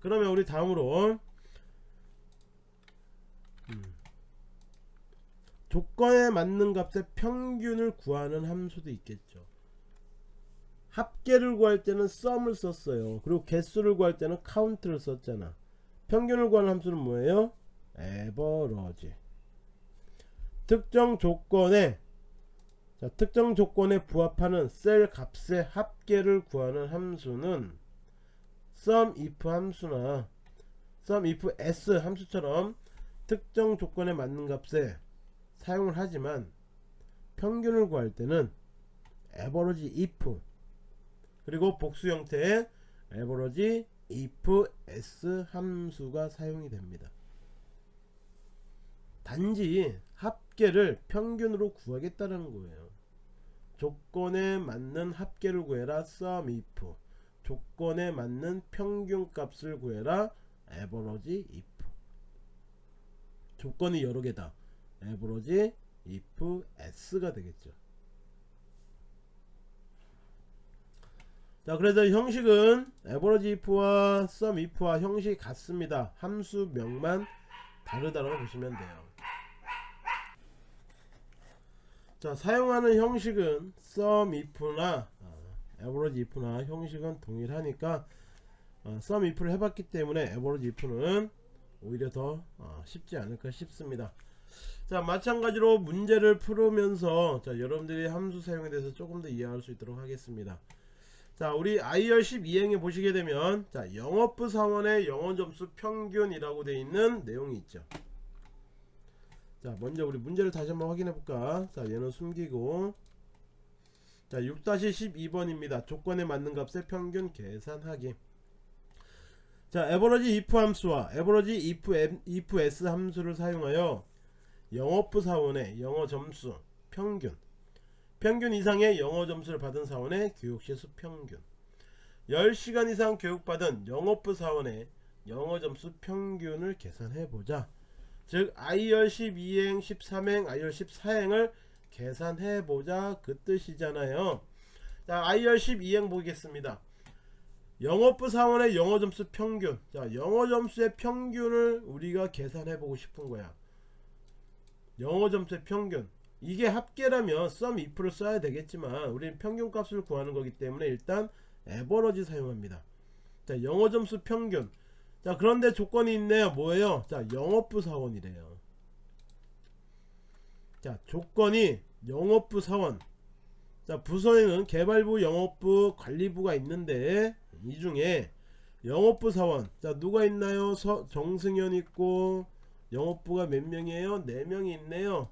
그러면 우리 다음으로. 음, 조건에 맞는 값의 평균을 구하는 함수도 있겠죠. 합계를 구할 때는 썸을 썼어요. 그리고 개수를 구할 때는 카운트를 썼잖아. 평균을 구하는 함수는 뭐예요? 에버러지 특정 조건에 자, 특정 조건에 부합하는 셀 값의 합계를 구하는 함수는 sum if 함수나 sum if s 함수처럼 특정 조건에 맞는 값에 사용을 하지만 평균을 구할 때는 average if 그리고 복수 형태의 average if s 함수가 사용이 됩니다. 단지 합계를 평균으로 구하겠다는 거예요. 조건에 맞는 합계를 구해라 sum if 조건에 맞는 평균 값을 구해라. average if. 조건이 여러 개다. average if s가 되겠죠. 자 그래서 형식은 average if와 sum if와 형식이 같습니다. 함수명만 다르다고 보시면 돼요. 자 사용하는 형식은 sum if나 어, average if나 형식은 동일하니까 어, sum if를 해봤기 때문에 average if는 오히려 더 어, 쉽지 않을까 싶습니다. 자 마찬가지로 문제를 풀으면서 자 여러분들이 함수 사용에 대해서 조금 더 이해할 수 있도록 하겠습니다. 자 우리 IR 12행에 보시게 되면 자 영업부 사원의 영어점수 평균이라고 되어 있는 내용이 있죠. 자 먼저 우리 문제를 다시 한번 확인해 볼까? 자 얘는 숨기고 자 6-12번입니다. 조건에 맞는 값의 평균 계산하기 자 에버러지 if 함수와 에버러지 if, if s 함수를 사용하여 영업부 사원의 영어 점수 평균 평균 이상의 영어 점수를 받은 사원의 교육시 수 평균 10시간 이상 교육받은 영업부 사원의 영어 점수 평균을 계산해보자. 즉 IR 12행 13행 IR 14행을 계산해보자 그 뜻이잖아요. 자 IR 12행 보겠습니다. 영업부 사원의 영어 점수 평균. 자 영어 점수의 평균을 우리가 계산해 보고 싶은 거야. 영어 점수의 평균. 이게 합계라면 sum if를 써야 되겠지만 우리는 평균 값을 구하는 거기 때문에 일단 에버러지 사용합니다. 자 영어 점수 평균. 자 그런데 조건이 있네요. 뭐예요? 자 영업부 사원이래요 자 조건이 영업부 사원. 자 부서에는 개발부 영업부 관리부가 있는데 이 중에 영업부 사원. 자 누가 있나요? 서, 정승현 있고 영업부가 몇 명이에요? 4명이 있네요.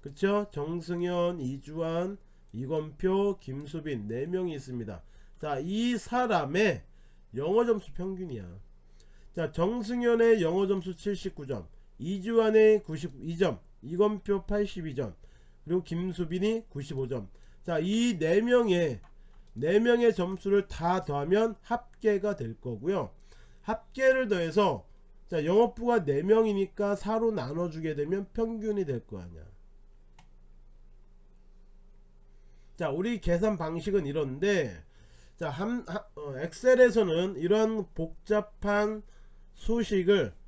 그쵸? 정승현 이주환 이건표 김수빈 4명이 있습니다. 자 이 사람의 영어점수 평균이야. 자 정승현의 영어점수 79점 이주환의 92점 이건표 82점 그리고 김수빈이 95점. 자 이 4명의 4명의 점수를 다 더하면 합계가 될 거고요. 합계를 더해서 자 영업부가 4명이니까 4로 나눠주게 되면 평균이 될 거 아니야. 자 우리 계산 방식은 이런데 자 함, 하, 어, 엑셀에서는 이런 복잡한 수식을 어,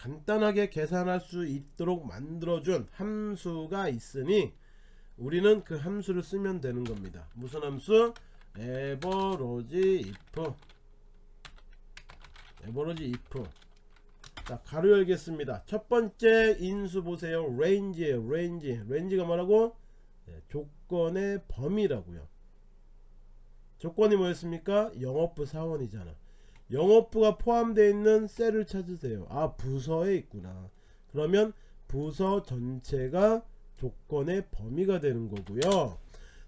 간단하게 계산할 수 있도록 만들어준 함수가 있으니 우리는 그 함수를 쓰면 되는 겁니다. 무슨 함수? 에버로지 if. 에버로지 if. 자 가로 열겠습니다. 첫 번째 인수 보세요. range에요. range. range가 뭐라고? 네, 조건의 범위라고요. 조건이 뭐였습니까? 영업부 사원이잖아 영업부가 포함되어 있는 셀을 찾으세요. 아 부서에 있구나. 그러면 부서 전체가 조건의 범위가 되는 거고요.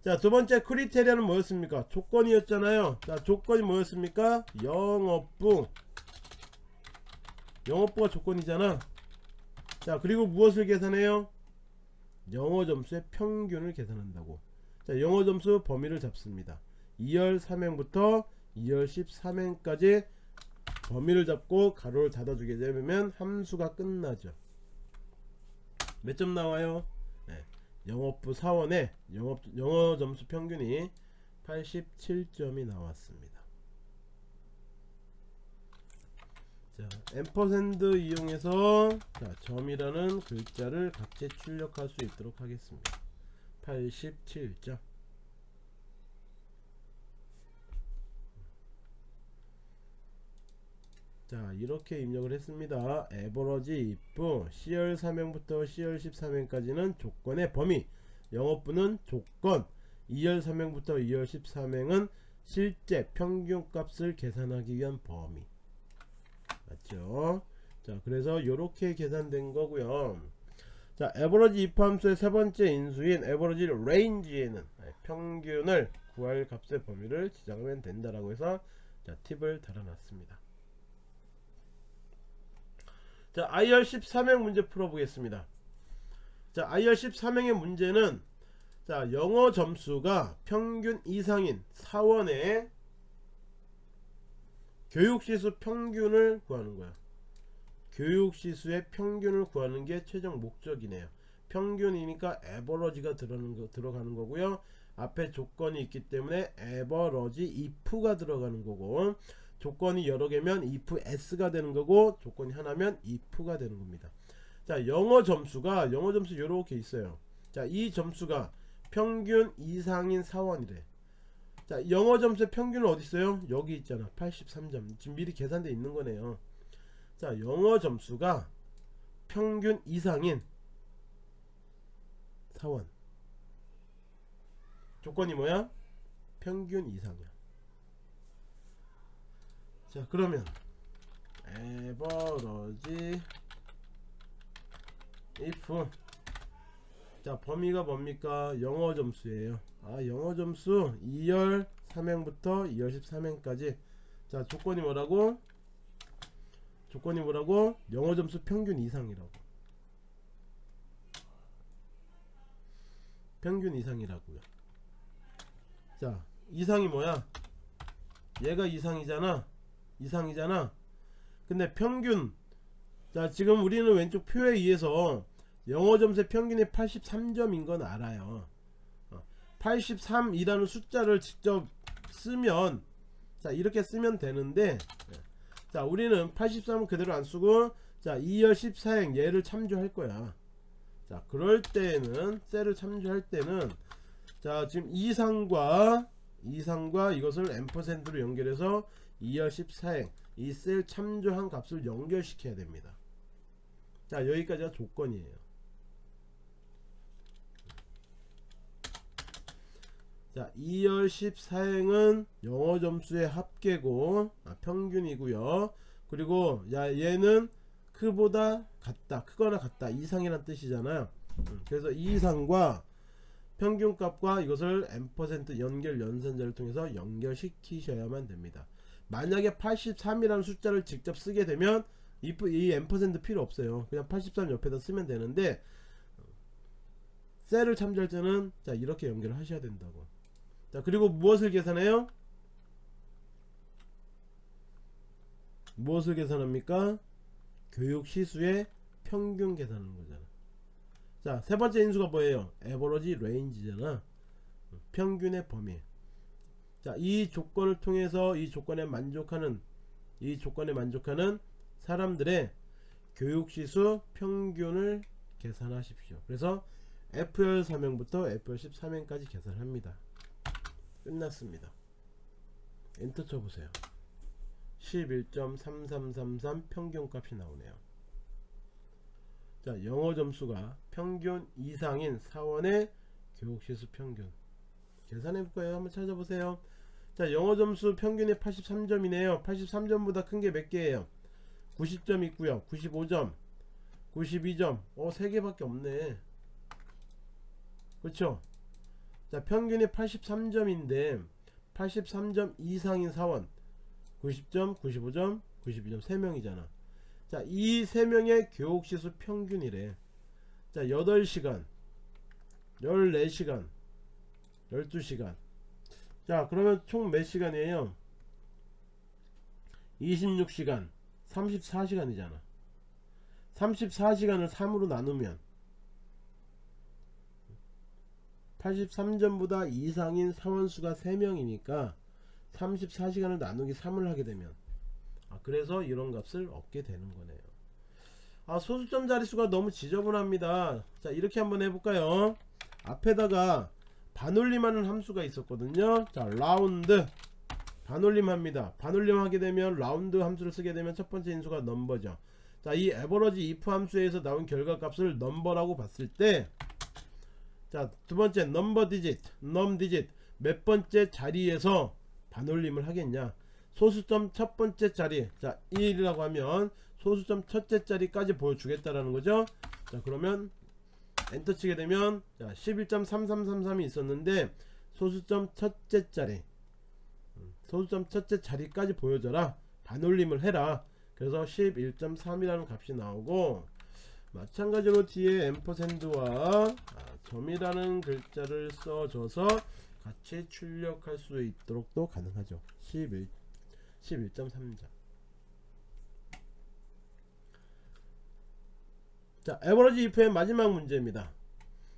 자 두번째 크리테리아는 뭐였습니까? 조건이었잖아요. 자 조건이 뭐였습니까? 영업부. 영업부가 조건이잖아. 자 그리고 무엇을 계산해요? 영어 점수의 평균을 계산한다고. 자 영어 점수 범위를 잡습니다. 2열 3행부터 2열 13행까지 범위를 잡고 괄호를 닫아주게 되면 함수가 끝나죠 몇 점 나와요 네. 영업부 사원의 영업, 영어 점수 평균이 87점이 나왔습니다 자, ampersand 이용해서 자, 점이라는 글자를 같이 출력할 수 있도록 하겠습니다. 87점. 자, 이렇게 입력을 했습니다. 에버러지 if CR 3행부터 CR 13행까지는 조건의 범위, 영어부는 조건, 2열 3행부터 2열 13행은 실제 평균 값을 계산하기 위한 범위. 맞죠? 자, 그래서 이렇게 계산된 거고요. 자, average if 함수의 세 번째 인수인 average range에는 평균을 구할 값의 범위를 지정하면 된다라고 해서 자, 팁을 달아놨습니다. 자, I열 13행 문제 풀어보겠습니다. 자, I열 13행의 문제는 자, 영어 점수가 평균 이상인 사원의 교육시수 평균을 구하는 거야. 교육시수의 평균을 구하는 게 최종 목적이네요. 평균이니까 에버러지가 들어가는, 거, 들어가는 거고요. 앞에 조건이 있기 때문에 에버러지 if가 들어가는 거고 조건이 여러 개면 if s가 되는 거고 조건이 하나면 if가 되는 겁니다. 자, 영어 점수가 영어 점수 이렇게 있어요. 자, 이 점수가 평균 이상인 사원이래. 자, 영어 점수의 평균은 어디 있어요? 여기 있잖아. 83점. 지금 미리 계산돼 있는 거네요. 자, 영어 점수가 평균 이상인 사원. 조건이 뭐야? 평균 이상이야. 자, 그러면 에버러지 if 자 범위가 뭡니까? 영어 점수예요. 아 영어 점수 2열 3행부터 2열 13행까지. 자 조건이 뭐라고? 조건이 뭐라고? 영어 점수 평균 이상이라고. 평균 이상이라고요. 자 이상이 뭐야? 얘가 이상이잖아 이상이잖아. 근데 평균 자 지금 우리는 왼쪽 표에 의해서 영어 점수의 평균이 83점인 건 알아요. 83이라는 숫자를 직접 쓰면 자 이렇게 쓰면 되는데 자 우리는 83은 그대로 안 쓰고 자 2열 14행 얘를 참조할 거야. 자 그럴 때는 셀을 참조할 때는 자 지금 이상과 이상과 이것을 앰퍼센드로 연결해서 2열 14행 이 셀 참조한 값을 연결시켜야 됩니다. 자 여기까지가 조건이에요. 자 2열 14행은 영어 점수의 합계고 아, 평균이고요. 그리고 야 얘는 크보다 같다 크거나 같다 이상이란 뜻이잖아요. 음, 그래서 이상과 평균값과 이것을 m% 연결 연산자를 통해서 연결시키셔야만 됩니다 만약에 83이라는 숫자를 직접 쓰게 되면 이, 이 m% 필요 없어요 그냥 83 옆에다 쓰면 되는데 셀을 참조할 때는 자 이렇게 연결을 하셔야 된다고 자 그리고 무엇을 계산해요? 무엇을 계산합니까? 교육 시수의 평균 계산하는 거잖아 자 세번째 인수가 뭐예요? 에버러지 레인지잖아 평균의 범위 자 이 조건을 통해서 이 조건에 만족하는 이 조건에 만족하는 사람들의 교육시수 평균을 계산하십시오. 그래서 FR 3행부터 FR 13행까지 계산합니다. 끝났습니다. 엔터 쳐보세요. 11.3333 평균값이 나오네요. 자 영어 점수가 평균 이상인 사원의 교육시수 평균. 계산해볼까요? 한번 찾아보세요 자 영어 점수 평균이 83점이네요. 83점보다 큰 게 몇 개예요? 90점 있고요. 95점 92점. 어 3개밖에 없네. 그렇죠 자 평균이 83점인데 83점 이상인 사원. 90점 95점 92점 3명이잖아. 자이 3명의 교육시수 평균이래. 자 8시간 14시간 12시간 자 그러면 총 몇 시간이에요? 26시간. 34시간이잖아. 34시간을 3으로 나누면 83점보다 이상인 사원수가 3명이니까 34시간을 나누기 3을 하게 되면. 아, 그래서 이런 값을 얻게 되는 거네요. 아 소수점 자릿수가 너무 지저분합니다. 자 이렇게 한번 해볼까요? 앞에다가 반올림하는 함수가 있었거든요. 자 라운드. 반올림 합니다. 반올림 하게 되면 라운드 함수를 쓰게 되면 첫 번째 인수가 number죠. 자 이 average if 함수에서 나온 결과값을 number라고 봤을 때 자 두번째 number digit num digit 몇 번째 자리에서 반올림을 하겠냐? 소수점 첫 번째 자리 자 1이라고 하면 소수점 첫째 자리까지 보여주겠다라는 거죠. 자 그러면 엔터 치게 되면 자 11.3333이 있었는데 소수점 첫째 자리 음, 소수점 첫째 자리까지 보여줘라. 반올림을 해라. 그래서 11.3이라는 값이 나오고 마찬가지로 뒤에 앰퍼샌드와 아, 점이라는 글자를 써줘서 같이 출력할 수 있도록 도 가능하죠. 11 11.3자 자 에버러지 if의 마지막 문제입니다.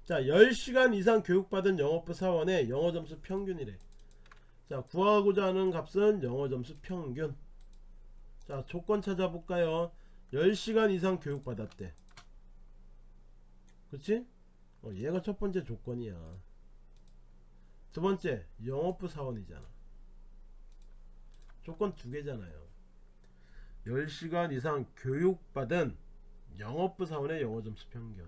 자 10시간 이상 교육받은 영어부 사원의 영어 점수 평균이래. 자 구하고자 하는 값은 영어 점수 평균. 자 조건 찾아볼까요? 10시간 이상 교육받았대. 그치? 어, 얘가 첫 번째 조건이야. 두 번째 영어부 사원이잖아. 조건 두 개잖아요. 10시간 이상 교육받은 영어부 사원의 영어 점수 평균.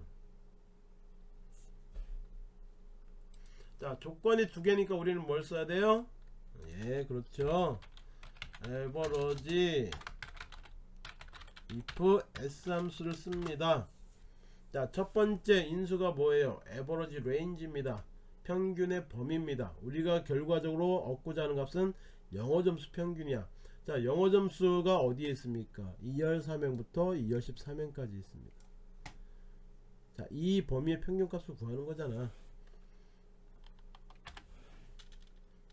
자 조건이 두 개니까 우리는 뭘 써야 돼요? 예 그렇죠. average if s 함수를 씁니다. 자 첫번째 인수가 뭐예요? average range입니다. 평균의 범위입니다. 우리가 결과적으로 얻고자 하는 값은 영어 점수 평균이야 자 영어 점수가 어디에 있습니까? E열 3행부터 E열 13행까지 있습니다. 자 이 범위의 평균값을 구하는 거잖아.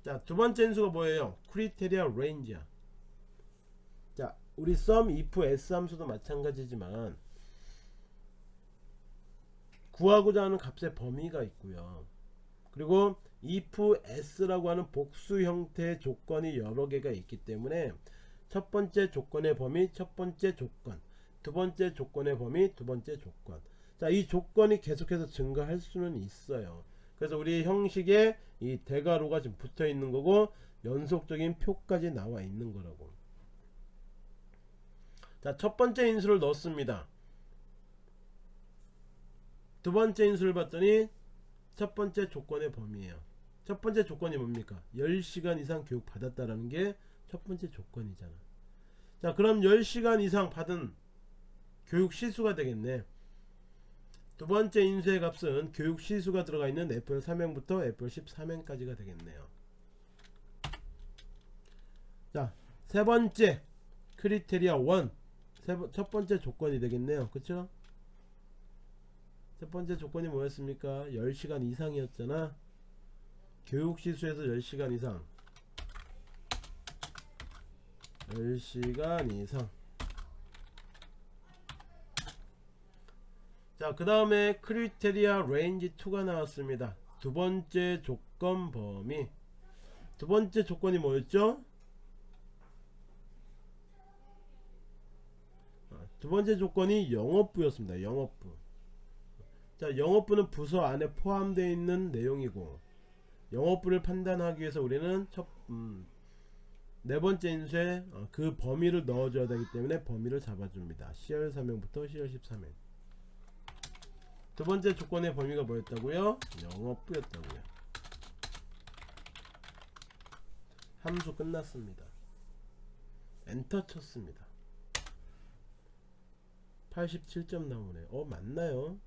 자 두번째 인수가 뭐예요? criteria range야. 자 우리 sum if s 함수도 마찬가지지만 구하고자 하는 값의 범위가 있고요. 그리고 if s라고 하는 복수 형태의 조건이 여러 개가 있기 때문에 첫 번째 조건의 범위 첫 번째 조건 두 번째 조건의 범위 두 번째 조건. 자 이 조건이 계속해서 증가할 수는 있어요. 그래서 우리 형식에 이 대괄호가 지금 붙어 있는 거고 연속적인 표까지 나와 있는 거라고. 자 첫 번째 인수를 넣었습니다. 두 번째 인수를 봤더니 첫 번째 조건의 범위예요 첫 번째 조건이 뭡니까? 10시간 이상 교육 받았다라는 게 첫 번째 조건이잖아. 자 그럼 10시간 이상 받은 교육 시수가 되겠네. 두 번째 인수의 값은 교육 시수가 들어가 있는 FL 3행부터 FL 13행까지가 되겠네요. 자세 번째 크리테리아 1 첫 번째 조건이 되겠네요. 그쵸? 첫 번째 조건이 뭐였습니까? 10시간 이상이었잖아 교육시수에서 10시간 이상. 10시간 이상. 자그 다음에 criteria range 2가 나왔습니다. 두 번째 조건 범위. 두 번째 조건이 뭐였죠? 아, 두 번째 조건이 영업부였습니다. 영업부. 자 영업부는 부서 안에 포함되어 있는 내용이고 영업부를 판단하기 위해서 우리는 첫, 음, 네 번째 인수에 어, 그 범위를 넣어줘야 되기 때문에 범위를 잡아줍니다. CR 3행부터 CR 13행. 두 번째 조건의 범위가 뭐였다고요? 영업부였다고요. 함수 끝났습니다. 엔터 쳤습니다. 87점 나오네. 어 맞나요?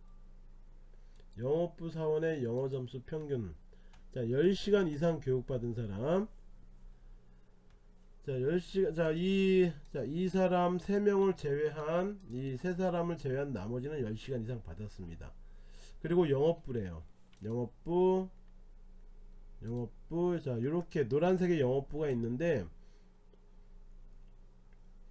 영업부 사원의 영어 점수 평균 자 10시간 이상 교육받은 사람. 자 10시간 자이 자, 이 사람 3명을 제외한 이세 사람을 제외한 나머지는 10시간 이상 받았습니다. 그리고 영업부래요. 영업부 영업부 자 이렇게 노란색의 영업부가 있는데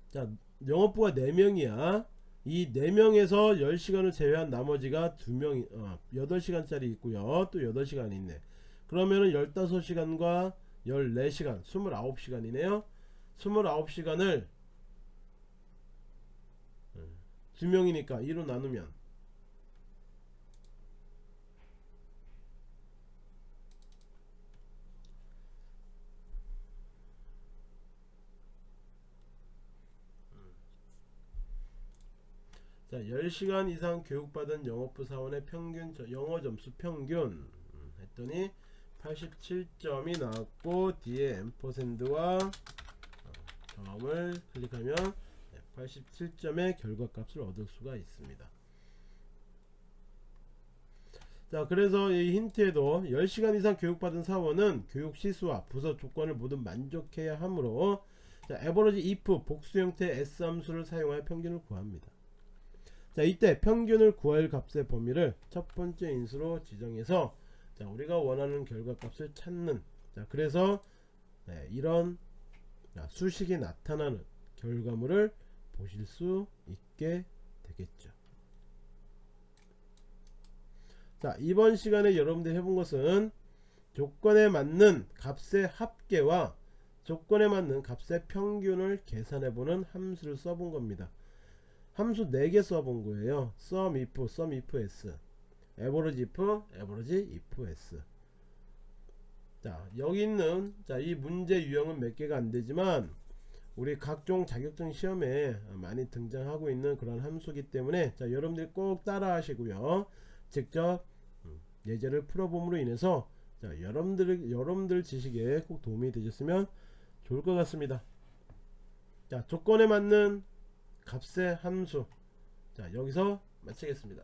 자 영업부가 4명이야. 이 4명에서 10시간을 제외한 나머지가 2명이 어, 8시간짜리 있고요. 또 8시간 있네 그러면은 15시간과 14시간 29시간이네요. 29시간을 두 명이니까 2로 나누면 자, 10시간 이상 교육받은 영어부 사원의 평균 저- 영어 점수 평균 음, 했더니 87점이 나왔고 뒤에 앰퍼샌드와 어, 점을 클릭하면 87점의 결과값을 얻을 수가 있습니다. 자 그래서 이 힌트에도 10시간 이상 교육받은 사원은 교육 시수와 부서 조건을 모두 만족해야 하므로 자 에버러지 if 복수 형태의 s 함수를 사용하여 평균을 구합니다. 자 이때 평균을 구할 값의 범위를 첫 번째 인수로 지정해서 자 우리가 원하는 결과값을 찾는 자 그래서 네, 이런 자, 수식이 나타나는 결과물을 보실 수 있게 되겠죠. 자 이번 시간에 여러분들 해본 것은 조건에 맞는 값의 합계와 조건에 맞는 값의 평균을 계산해보는 함수를 써본 겁니다. 함수 4개 써본 거예요. sum if, sum if s, average if, average if s. 자 여기 있는 자 이 문제 유형은 몇 개가 안 되지만 우리 각종 자격증 시험에 많이 등장하고 있는 그런 함수기 때문에 자 여러분들이 꼭 따라 하시고요. 직접 음, 예제를 풀어봄으로 인해서 자 여러분들 여러분들 지식에 꼭 도움이 되셨으면 좋을 것 같습니다. 자 조건에 맞는 값의 함수. 자 여기서 마치겠습니다